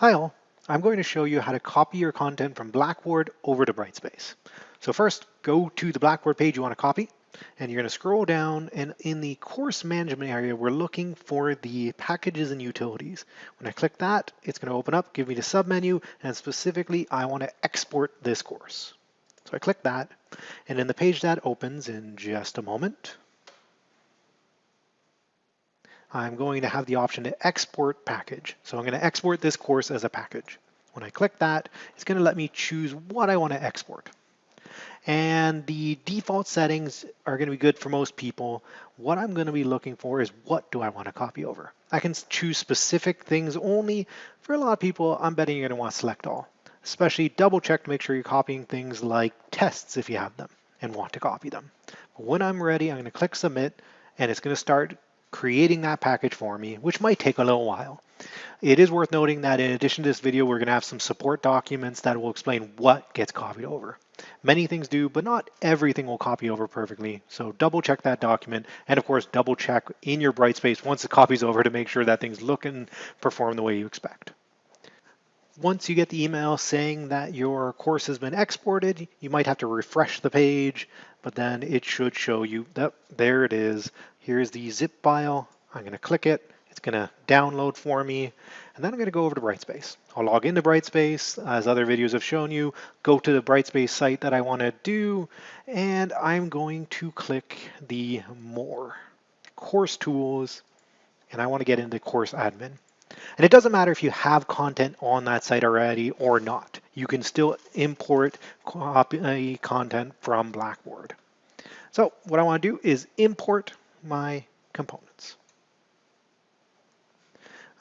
Hi all, I'm going to show you how to copy your content from Blackboard over to Brightspace. So first, go to the Blackboard page you want to copy, and you're going to scroll down, and in the course management area, we're looking for the packages and utilities. When I click that, it's going to open up, give me the submenu, and specifically, I want to export this course. So I click that, and then the page that opens in just a moment. I'm going to have the option to export package. So I'm going to export this course as a package. When I click that, it's going to let me choose what I want to export. And the default settings are going to be good for most people. What I'm going to be looking for is what do I want to copy over? I can choose specific things only. For a lot of people, I'm betting you're going to want to select all. Especially double check to make sure you're copying things like tests if you have them and want to copy them. When I'm ready, I'm going to click submit and it's going to start creating that package for me, which might take a little while. It is worth noting that in addition to this video, we're going to have some support documents that will explain what gets copied over. Many things do, but not everything will copy over perfectly. So double check that document. And of course, double check in your Brightspace once the copy's over to make sure that things look and perform the way you expect. Once you get the email saying that your course has been exported, you might have to refresh the page, but then it should show you that there it is. Here's the zip file. I'm going to click it. It's going to download for me. And then I'm going to go over to Brightspace. I'll log into Brightspace, as other videos have shown you, go to the Brightspace site that I want to do, and I'm going to click the More, Course Tools, and I want to get into Course Admin. And it doesn't matter if you have content on that site already or not. You can still import copy uh, content from Blackboard. So what I want to do is import my components.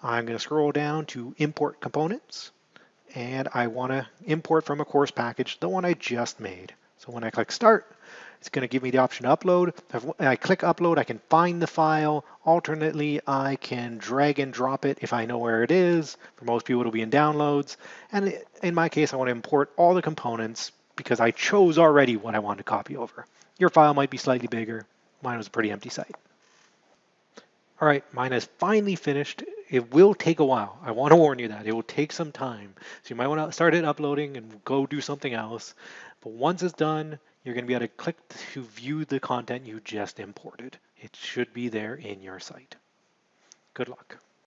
I'm going to scroll down to import components and I want to import from a course package the one I just made. So when I click start, it's going to give me the option to upload. If I click upload, I can find the file. Alternately, I can drag and drop it if I know where it is. For most people, it'll be in downloads. And in my case, I want to import all the components because I chose already what I want to copy over. Your file might be slightly bigger. Mine was a pretty empty site. All right, mine is finally finished. It will take a while. I want to warn you that it will take some time. So you might want to start it uploading and go do something else. But once it's done, you're going to be able to click to view the content you just imported. It should be there in your site. Good luck.